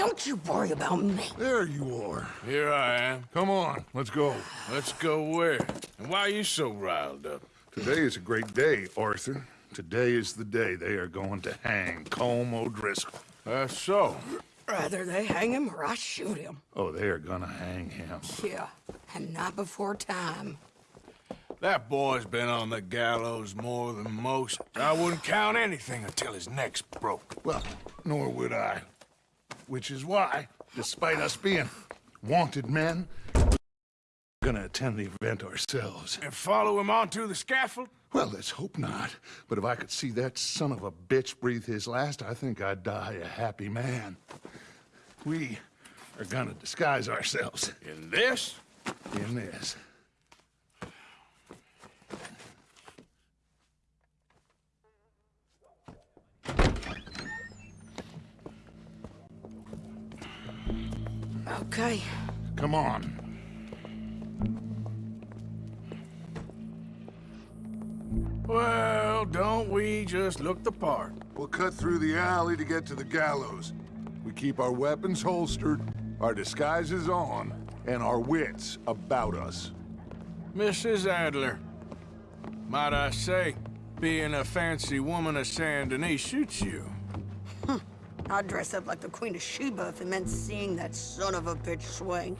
Don't you worry about me. There you are. Here I am. Come on, let's go. Let's go where? And why are you so riled up? Today is a great day, Arthur. Today is the day they are going to hang Colm O'Driscoll. That's so. Rather they hang him or I shoot him. Oh, they are gonna hang him. Yeah, and not before time. That boy's been on the gallows more than most. I wouldn't count anything until his neck's broke. Well, nor would I. Which is why, despite us being wanted men, we're gonna attend the event ourselves. And follow him onto the scaffold? Well, let's hope not. But if I could see that son of a bitch breathe his last, I think I'd die a happy man. We are gonna disguise ourselves In this? in this. Okay. Come on. Well, don't we just look the part? We'll cut through the alley to get to the gallows. We keep our weapons holstered, our disguises on, and our wits about us. Mrs. Adler, might I say, being a fancy woman of Saint Denis suits you. I'd dress up like the Queen of Sheba if it meant seeing that son of a bitch swing.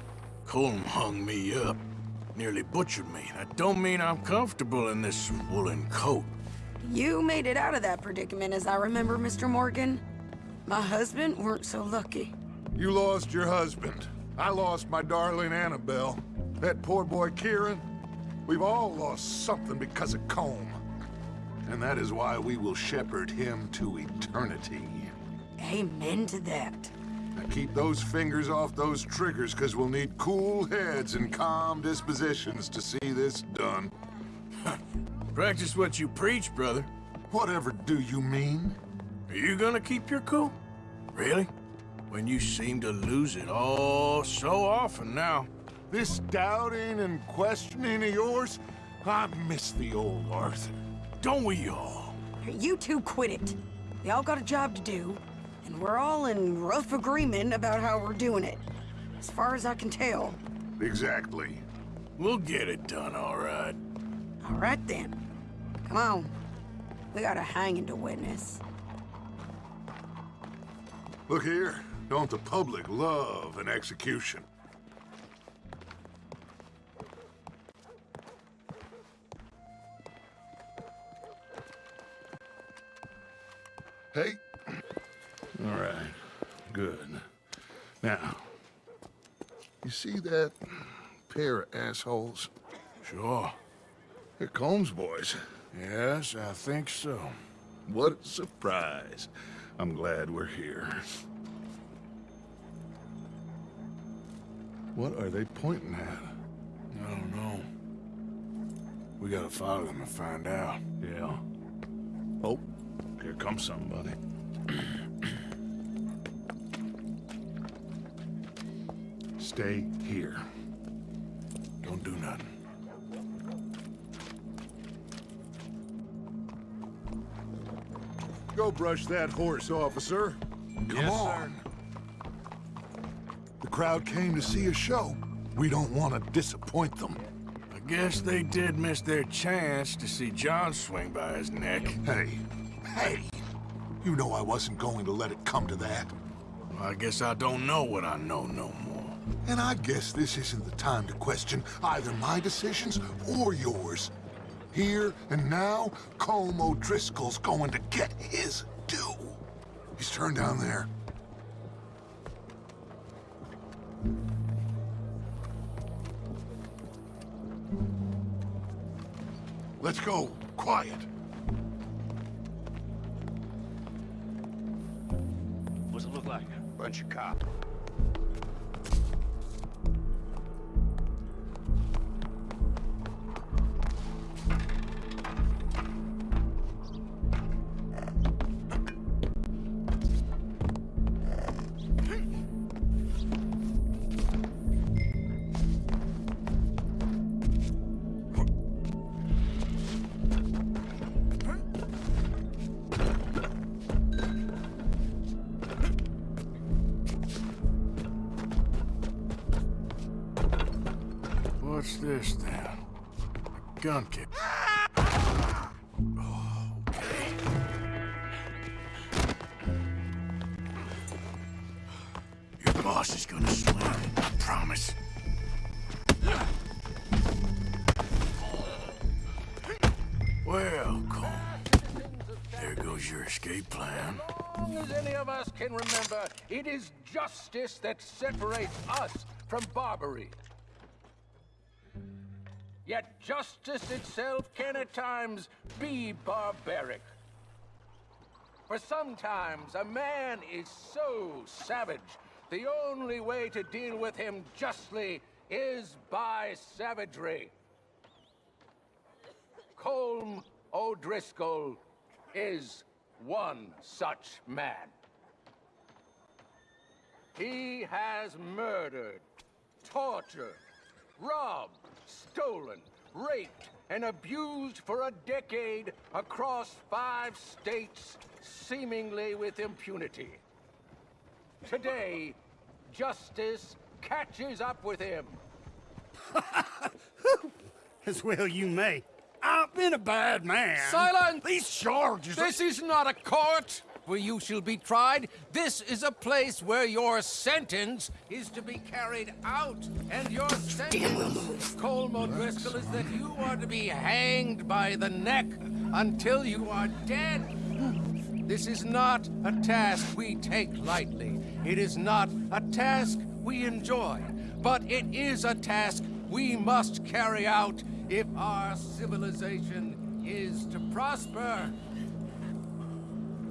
Colm hung me up. Nearly butchered me. That don't mean I'm comfortable in this woolen coat. You made it out of that predicament, as I remember, Mr. Morgan. My husband weren't so lucky. You lost your husband. I lost my darling Annabelle. That poor boy Kieran. We've all lost something because of Colm. And that is why we will shepherd him to eternity. Amen to that. Now keep those fingers off those triggers, because we'll need cool heads and calm dispositions to see this done. Practice what you preach, brother. Whatever do you mean? Are you gonna keep your cool? Really? When you seem to lose it all so often now. This doubting and questioning of yours, I miss the old Arthur. Don't we all? You two quit it. We all got a job to do, and we're all in rough agreement about how we're doing it. As far as I can tell. Exactly. We'll get it done, all right. All right then. Come on. We got a hanging to witness. Look here, don't the public love an execution? Now, you see that pair of assholes? Sure. They're Colm's boys. Yes, I think so. What a surprise. I'm glad we're here. What are they pointing at? I don't know. We gotta follow them and find out. Yeah. Oh, here comes somebody. Stay here. Don't do nothing. Go brush that horse, officer. Come on. The crowd came to see a show. We don't want to disappoint them. I guess they did miss their chance to see John swing by his neck. Hey, hey, you know I wasn't going to let it come to that. Well, I guess I don't know what I know no more. And I guess this isn't the time to question either my decisions or yours. Here and now, Colm O'Driscoll's going to get his due. He's turned down there. Let's go. Quiet. What's it look like? Bunch of cops. This then? A gun okay. Your boss is gonna swing. I promise. Well, Cole. There goes your escape plan. As long as any of us can remember, it is justice that separates us from Barbary. Yet justice itself can at times be barbaric. For sometimes a man is so savage, the only way to deal with him justly is by savagery. Colm O'Driscoll is one such man. He has murdered, tortured, robbed, stolen, raped, and abused for a decade across five states, seemingly with impunity. Today, justice catches up with him. As well you may. I've been a bad man. Silence! These charges are- This is not a court where you shall be tried. This is a place where your sentence is to be carried out. And your sentence, Colm O'Driscoll, is that you are to be hanged by the neck until you are dead. This is not a task we take lightly. It is not a task we enjoy. But it is a task we must carry out if our civilization is to prosper.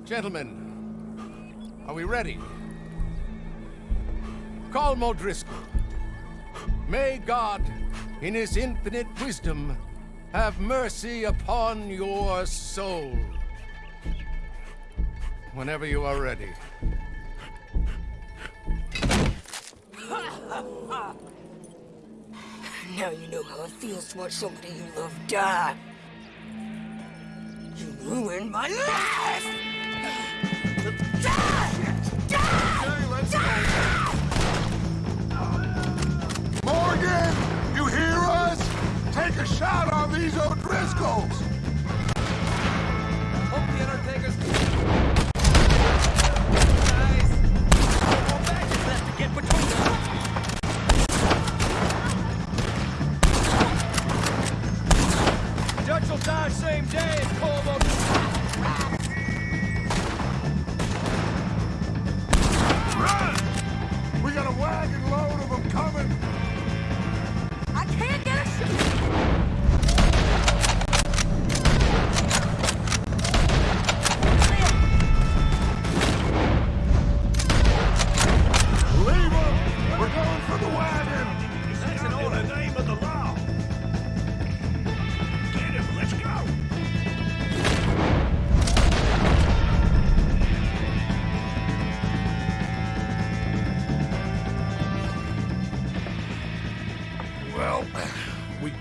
Gentlemen, are we ready? Colm O'Driscoll. May God, in his infinite wisdom, have mercy upon your soul. Whenever you are ready. Now you know how it feels to watch somebody you love die. You ruined my life! Morgan,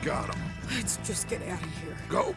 got them. Let's just get out of here. Go.